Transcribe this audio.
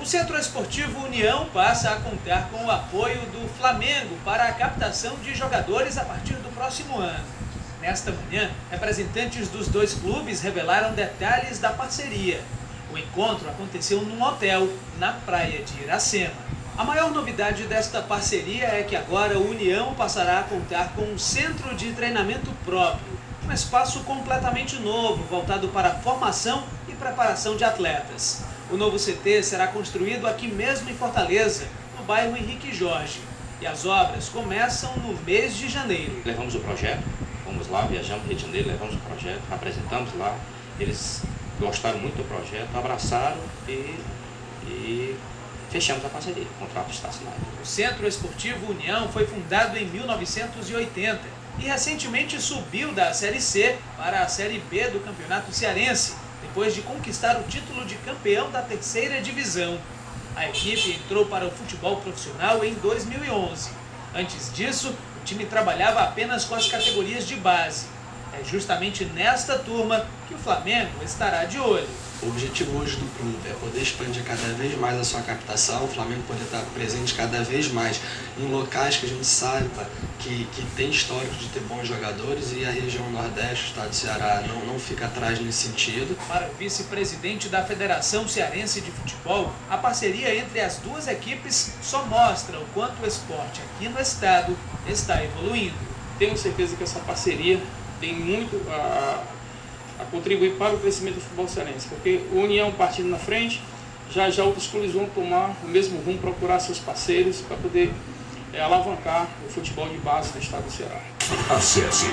O Centro Esportivo União passa a contar com o apoio do Flamengo para a captação de jogadores a partir do próximo ano. Nesta manhã, representantes dos dois clubes revelaram detalhes da parceria. O encontro aconteceu num hotel na praia de Iracema. A maior novidade desta parceria é que agora o União passará a contar com um centro de treinamento próprio, um espaço completamente novo, voltado para a formação e preparação de atletas. O novo CT será construído aqui mesmo em Fortaleza, no bairro Henrique Jorge. E as obras começam no mês de janeiro. Levamos o projeto, fomos lá, viajamos para Rio de Janeiro, levamos o projeto, apresentamos lá. Eles gostaram muito do projeto, abraçaram e, e fechamos a parceria. O contrato está assinado. O Centro Esportivo União foi fundado em 1980 e recentemente subiu da Série C para a Série B do Campeonato Cearense depois de conquistar o título de campeão da terceira divisão. A equipe entrou para o futebol profissional em 2011. Antes disso, o time trabalhava apenas com as categorias de base. É justamente nesta turma que o Flamengo estará de olho. O objetivo hoje do clube é poder expandir cada vez mais a sua captação, o Flamengo poder estar presente cada vez mais em locais que a gente saiba que, que tem histórico de ter bons jogadores e a região Nordeste, o estado do Ceará, não, não fica atrás nesse sentido. Para o vice-presidente da Federação Cearense de Futebol, a parceria entre as duas equipes só mostra o quanto o esporte aqui no estado está evoluindo. Tenho certeza que essa parceria tem muito a a contribuir para o crescimento do futebol cearense, porque o União partindo na frente, já já outros clubes vão tomar o mesmo rumo, procurar seus parceiros para poder é, alavancar o futebol de base do estado do Ceará. Acesse